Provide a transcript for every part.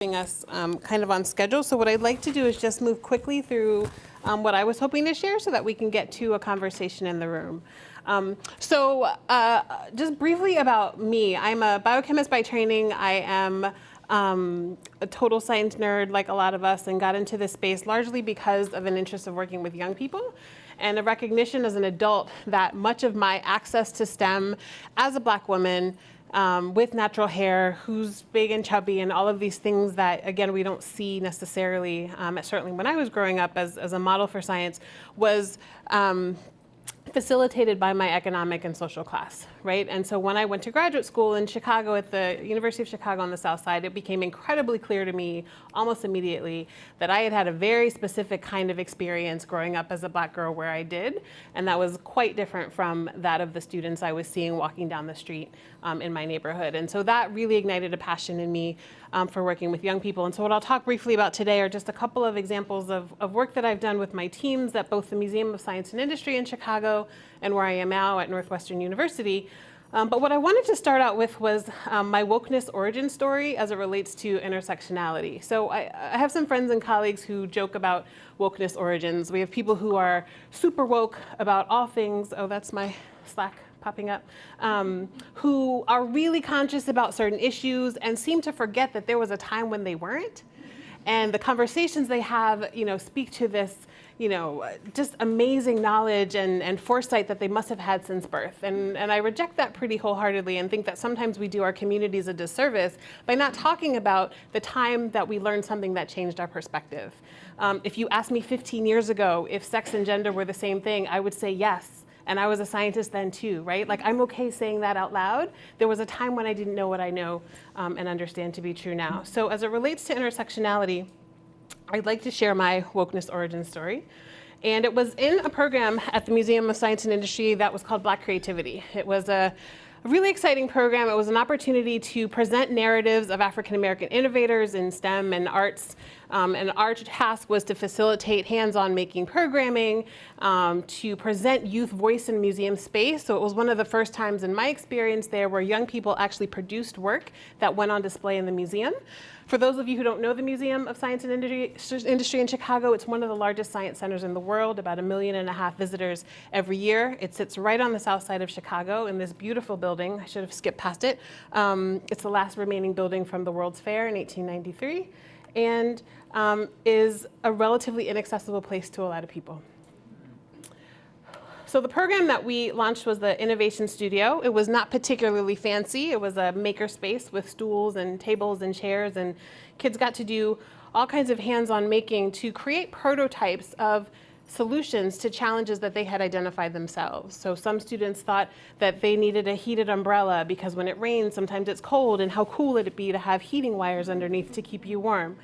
us um, kind of on schedule. So what I'd like to do is just move quickly through um, what I was hoping to share so that we can get to a conversation in the room. Um, so uh, just briefly about me, I'm a biochemist by training. I am um, a total science nerd like a lot of us and got into this space largely because of an interest of working with young people and a recognition as an adult that much of my access to STEM as a black woman um, with natural hair, who's big and chubby, and all of these things that, again, we don't see necessarily, um, certainly when I was growing up as, as a model for science, was um, facilitated by my economic and social class, right? And so when I went to graduate school in Chicago at the University of Chicago on the South Side, it became incredibly clear to me almost immediately that I had had a very specific kind of experience growing up as a black girl where I did, and that was quite different from that of the students I was seeing walking down the street um, in my neighborhood. And so that really ignited a passion in me um, for working with young people. And so what I'll talk briefly about today are just a couple of examples of, of work that I've done with my teams at both the Museum of Science and Industry in Chicago and where I am now at Northwestern University. Um, but what I wanted to start out with was um, my wokeness origin story as it relates to intersectionality. So I, I, have some friends and colleagues who joke about wokeness origins. We have people who are super woke about all things. Oh, that's my Slack popping up, um, who are really conscious about certain issues and seem to forget that there was a time when they weren't. And the conversations they have, you know, speak to this you know, just amazing knowledge and, and foresight that they must have had since birth. And, and I reject that pretty wholeheartedly and think that sometimes we do our communities a disservice by not talking about the time that we learned something that changed our perspective. Um, if you asked me 15 years ago if sex and gender were the same thing, I would say yes. And I was a scientist then too, right? Like I'm okay saying that out loud. There was a time when I didn't know what I know um, and understand to be true now. So as it relates to intersectionality, I'd like to share my wokeness origin story. And it was in a program at the Museum of Science and Industry that was called Black Creativity. It was a really exciting program. It was an opportunity to present narratives of African American innovators in STEM and arts. Um, and our task was to facilitate hands-on making programming, um, to present youth voice in museum space. So it was one of the first times in my experience there where young people actually produced work that went on display in the museum. For those of you who don't know the Museum of Science and Industry, in Chicago, it's one of the largest science centers in the world, about a million and a half visitors every year. It sits right on the south side of Chicago in this beautiful building. I should have skipped past it. Um, it's the last remaining building from the World's Fair in 1893 and um, is a relatively inaccessible place to a lot of people. So the program that we launched was the Innovation Studio. It was not particularly fancy. It was a maker space with stools and tables and chairs and kids got to do all kinds of hands-on making to create prototypes of solutions to challenges that they had identified themselves. So some students thought that they needed a heated umbrella because when it rains, sometimes it's cold and how cool would it be to have heating wires underneath to keep you warm.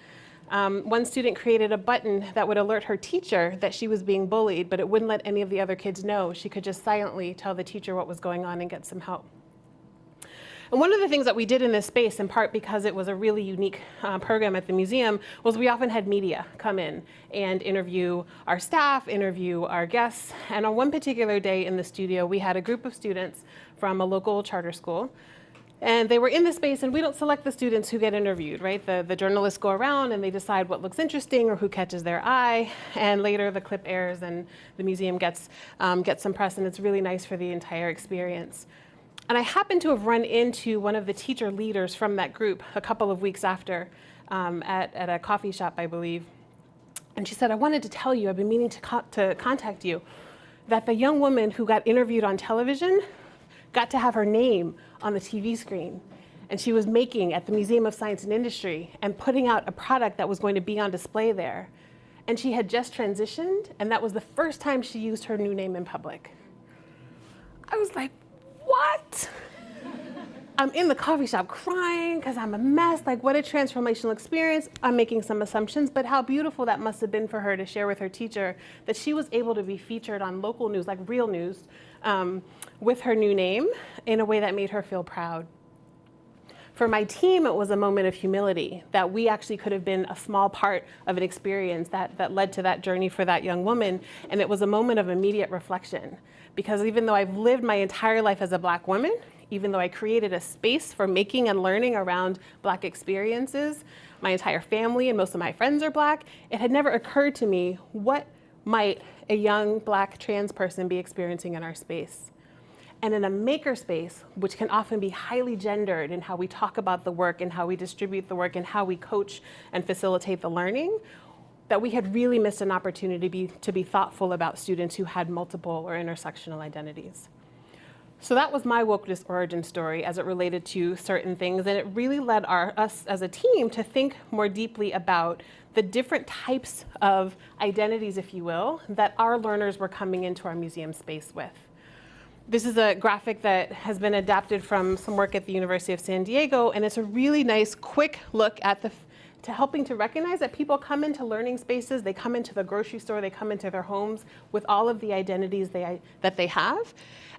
Um, one student created a button that would alert her teacher that she was being bullied, but it wouldn't let any of the other kids know. She could just silently tell the teacher what was going on and get some help. And one of the things that we did in this space, in part because it was a really unique uh, program at the museum, was we often had media come in and interview our staff, interview our guests. And on one particular day in the studio, we had a group of students from a local charter school and they were in the space, and we don't select the students who get interviewed, right? The, the journalists go around and they decide what looks interesting or who catches their eye, and later the clip airs and the museum gets, um, gets some press, and it's really nice for the entire experience. And I happened to have run into one of the teacher leaders from that group a couple of weeks after um, at, at a coffee shop, I believe. And she said, I wanted to tell you, I've been meaning to, co to contact you, that the young woman who got interviewed on television got to have her name on the TV screen. And she was making at the Museum of Science and Industry and putting out a product that was going to be on display there. And she had just transitioned, and that was the first time she used her new name in public. I was like, what? I'm in the coffee shop crying because I'm a mess. Like, what a transformational experience. I'm making some assumptions, but how beautiful that must have been for her to share with her teacher that she was able to be featured on local news, like real news, um, with her new name in a way that made her feel proud. For my team, it was a moment of humility that we actually could have been a small part of an experience that, that led to that journey for that young woman. And it was a moment of immediate reflection. Because even though I've lived my entire life as a black woman, even though I created a space for making and learning around Black experiences, my entire family and most of my friends are Black, it had never occurred to me what might a young Black trans person be experiencing in our space. And in a makerspace, which can often be highly gendered in how we talk about the work and how we distribute the work and how we coach and facilitate the learning, that we had really missed an opportunity to be, to be thoughtful about students who had multiple or intersectional identities. So that was my wokeness origin story as it related to certain things, and it really led our, us as a team to think more deeply about the different types of identities, if you will, that our learners were coming into our museum space with. This is a graphic that has been adapted from some work at the University of San Diego, and it's a really nice, quick look at the to helping to recognize that people come into learning spaces, they come into the grocery store, they come into their homes with all of the identities they, that they have,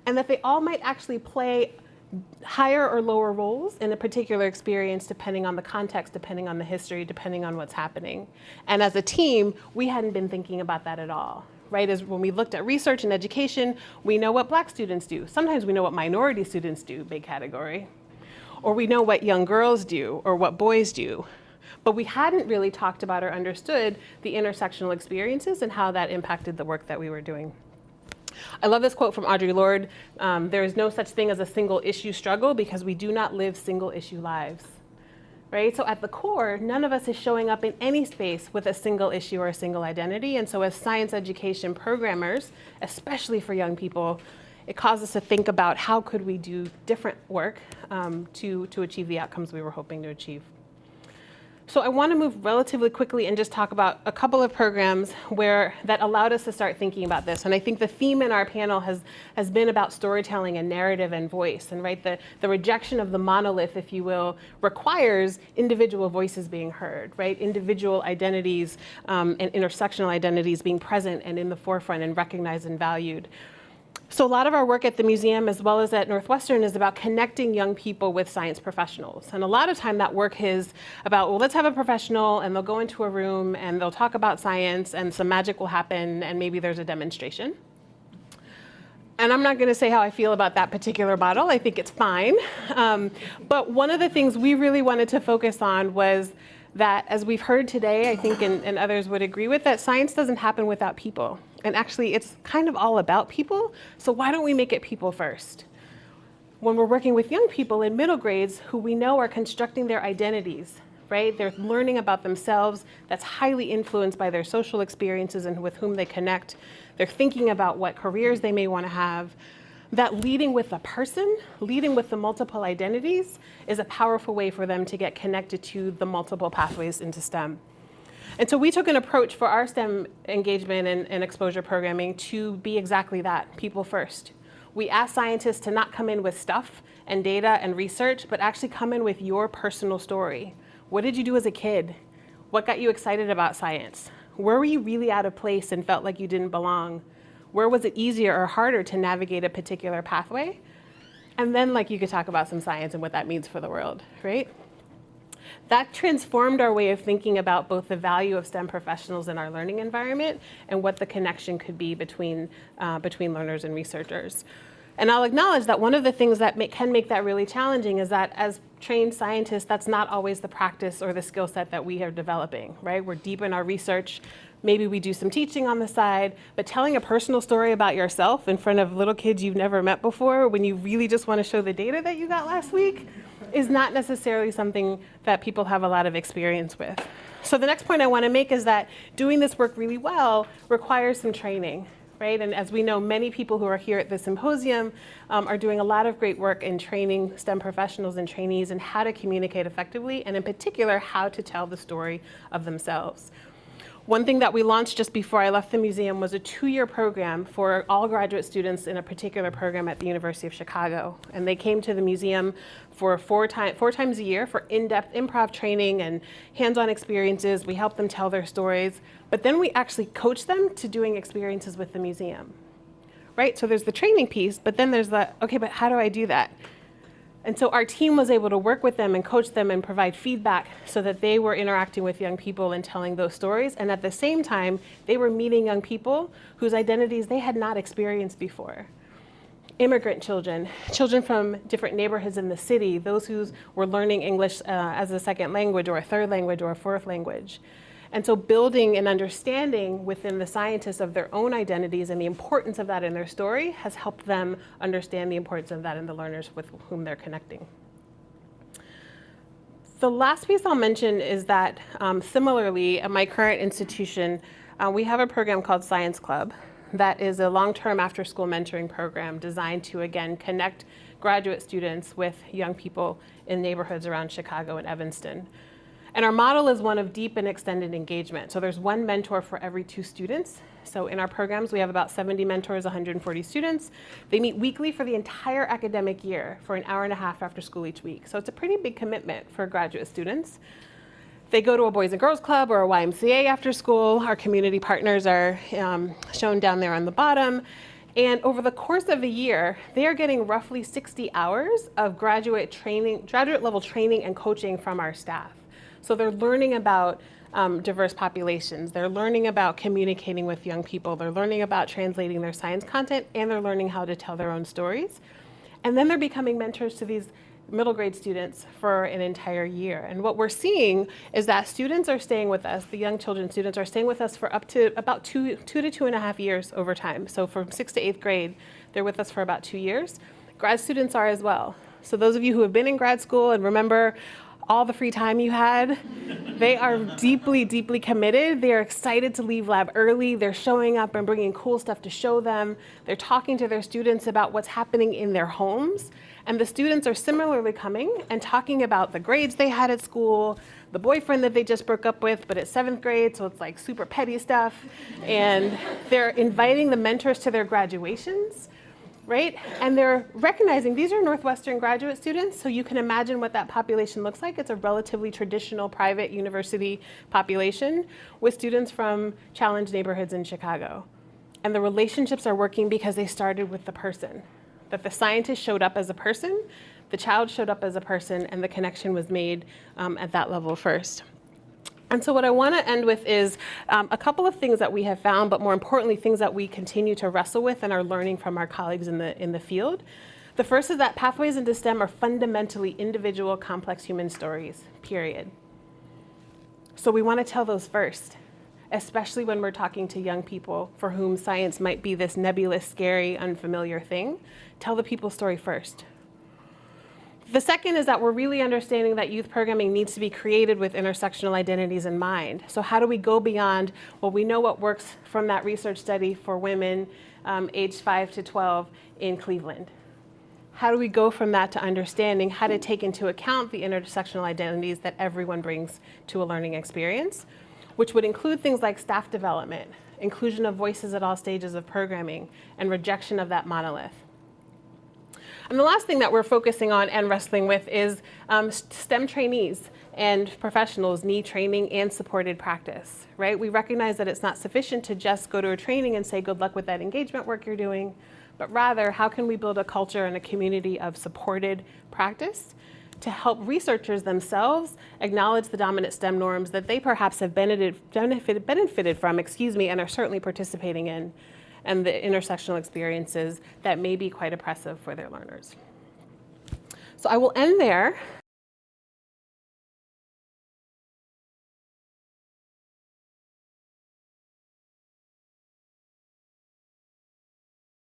and that they all might actually play higher or lower roles in a particular experience depending on the context, depending on the history, depending on what's happening. And as a team, we hadn't been thinking about that at all. Right, as when we looked at research and education, we know what black students do. Sometimes we know what minority students do, big category. Or we know what young girls do or what boys do. But we hadn't really talked about or understood the intersectional experiences and how that impacted the work that we were doing. I love this quote from Audre Lorde. Um, there is no such thing as a single issue struggle because we do not live single issue lives. Right? So at the core, none of us is showing up in any space with a single issue or a single identity. And so as science education programmers, especially for young people, it caused us to think about how could we do different work um, to, to achieve the outcomes we were hoping to achieve. So I want to move relatively quickly and just talk about a couple of programs where that allowed us to start thinking about this. And I think the theme in our panel has, has been about storytelling and narrative and voice. And right, the, the rejection of the monolith, if you will, requires individual voices being heard, right? Individual identities um, and intersectional identities being present and in the forefront and recognized and valued. So a lot of our work at the museum as well as at Northwestern is about connecting young people with science professionals. And a lot of time that work is about, well, let's have a professional and they'll go into a room and they'll talk about science and some magic will happen and maybe there's a demonstration. And I'm not going to say how I feel about that particular model. I think it's fine. Um, but one of the things we really wanted to focus on was that, as we've heard today, I think, and, and others would agree with, that science doesn't happen without people. And actually, it's kind of all about people. So why don't we make it people first? When we're working with young people in middle grades who we know are constructing their identities, right? They're learning about themselves that's highly influenced by their social experiences and with whom they connect. They're thinking about what careers they may want to have that leading with the person, leading with the multiple identities, is a powerful way for them to get connected to the multiple pathways into STEM. And so we took an approach for our STEM engagement and, and exposure programming to be exactly that, people first. We asked scientists to not come in with stuff and data and research, but actually come in with your personal story. What did you do as a kid? What got you excited about science? Where were you really out of place and felt like you didn't belong? Where was it easier or harder to navigate a particular pathway? And then like you could talk about some science and what that means for the world, right? That transformed our way of thinking about both the value of STEM professionals in our learning environment and what the connection could be between, uh, between learners and researchers. And I'll acknowledge that one of the things that make, can make that really challenging is that as trained scientists, that's not always the practice or the skill set that we are developing, right? We're deep in our research, Maybe we do some teaching on the side, but telling a personal story about yourself in front of little kids you've never met before when you really just want to show the data that you got last week is not necessarily something that people have a lot of experience with. So the next point I want to make is that doing this work really well requires some training. Right? And as we know, many people who are here at the symposium um, are doing a lot of great work in training STEM professionals and trainees in how to communicate effectively, and in particular, how to tell the story of themselves. One thing that we launched just before I left the museum was a two-year program for all graduate students in a particular program at the University of Chicago. And they came to the museum for four, time, four times a year for in-depth improv training and hands-on experiences. We helped them tell their stories. But then we actually coached them to doing experiences with the museum. Right? So there's the training piece, but then there's the, okay, but how do I do that? And so our team was able to work with them and coach them and provide feedback so that they were interacting with young people and telling those stories. And at the same time, they were meeting young people whose identities they had not experienced before. immigrant children, children from different neighborhoods in the city, those who were learning English uh, as a second language or a third language or a fourth language. And so building an understanding within the scientists of their own identities and the importance of that in their story has helped them understand the importance of that in the learners with whom they're connecting. The last piece I'll mention is that um, similarly at my current institution, uh, we have a program called Science Club that is a long-term after-school mentoring program designed to, again, connect graduate students with young people in neighborhoods around Chicago and Evanston. And our model is one of deep and extended engagement. So there's one mentor for every two students. So in our programs, we have about 70 mentors, 140 students. They meet weekly for the entire academic year for an hour and a half after school each week. So it's a pretty big commitment for graduate students. They go to a Boys and Girls Club or a YMCA after school. Our community partners are um, shown down there on the bottom. And over the course of a year, they are getting roughly 60 hours of graduate training, graduate level training and coaching from our staff. So they're learning about um, diverse populations. They're learning about communicating with young people. They're learning about translating their science content, and they're learning how to tell their own stories. And then they're becoming mentors to these middle grade students for an entire year. And what we're seeing is that students are staying with us, the young children students are staying with us for up to about two, two to two and a half years over time. So from sixth to eighth grade, they're with us for about two years. Grad students are as well. So those of you who have been in grad school and remember all the free time you had. They are deeply, deeply committed. They are excited to leave lab early. They're showing up and bringing cool stuff to show them. They're talking to their students about what's happening in their homes. And the students are similarly coming and talking about the grades they had at school, the boyfriend that they just broke up with, but it's seventh grade, so it's like super petty stuff. And they're inviting the mentors to their graduations right? And they're recognizing these are Northwestern graduate students, so you can imagine what that population looks like. It's a relatively traditional private university population with students from challenged neighborhoods in Chicago. And the relationships are working because they started with the person, that the scientist showed up as a person, the child showed up as a person, and the connection was made um, at that level first. And so what I want to end with is um, a couple of things that we have found, but more importantly, things that we continue to wrestle with and are learning from our colleagues in the, in the field. The first is that pathways into STEM are fundamentally individual, complex human stories, period. So we want to tell those first, especially when we're talking to young people for whom science might be this nebulous, scary, unfamiliar thing. Tell the people story first. The second is that we're really understanding that youth programming needs to be created with intersectional identities in mind. So how do we go beyond, well, we know what works from that research study for women um, aged 5 to 12 in Cleveland. How do we go from that to understanding how to take into account the intersectional identities that everyone brings to a learning experience, which would include things like staff development, inclusion of voices at all stages of programming, and rejection of that monolith. And the last thing that we're focusing on and wrestling with is um, STEM trainees and professionals need training and supported practice, right? We recognize that it's not sufficient to just go to a training and say good luck with that engagement work you're doing, but rather how can we build a culture and a community of supported practice to help researchers themselves acknowledge the dominant STEM norms that they perhaps have benefited, benefited, benefited from, excuse me, and are certainly participating in and the intersectional experiences that may be quite oppressive for their learners. So I will end there.